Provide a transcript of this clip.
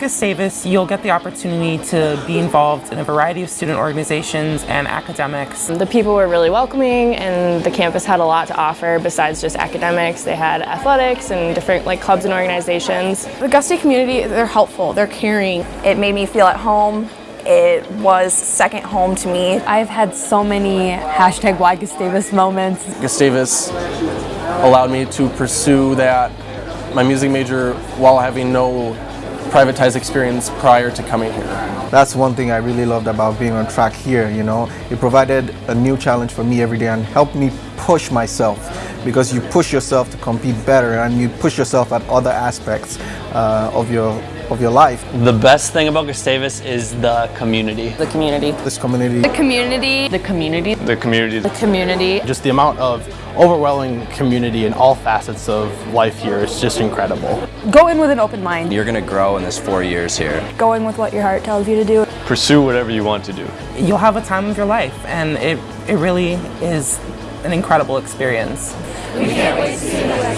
Gustavus, you'll get the opportunity to be involved in a variety of student organizations and academics. The people were really welcoming and the campus had a lot to offer besides just academics. They had athletics and different like clubs and organizations. The Gustie community, they're helpful, they're caring. It made me feel at home. It was second home to me. I've had so many hashtag why Gustavus moments. Gustavus allowed me to pursue that, my music major, while having no privatized experience prior to coming here. That's one thing I really loved about being on track here, you know. It provided a new challenge for me every day and helped me push myself because you push yourself to compete better and you push yourself at other aspects uh, of your of your life. The best thing about Gustavus is the community. The community. This community. The community. The community. The community. The community. Just the amount of overwhelming community in all facets of life here is just incredible. Go in with an open mind. You're going to grow in this four years here. Go in with what your heart tells you to do. Pursue whatever you want to do. You'll have a time of your life and it, it really is an incredible experience. We can't wait to see you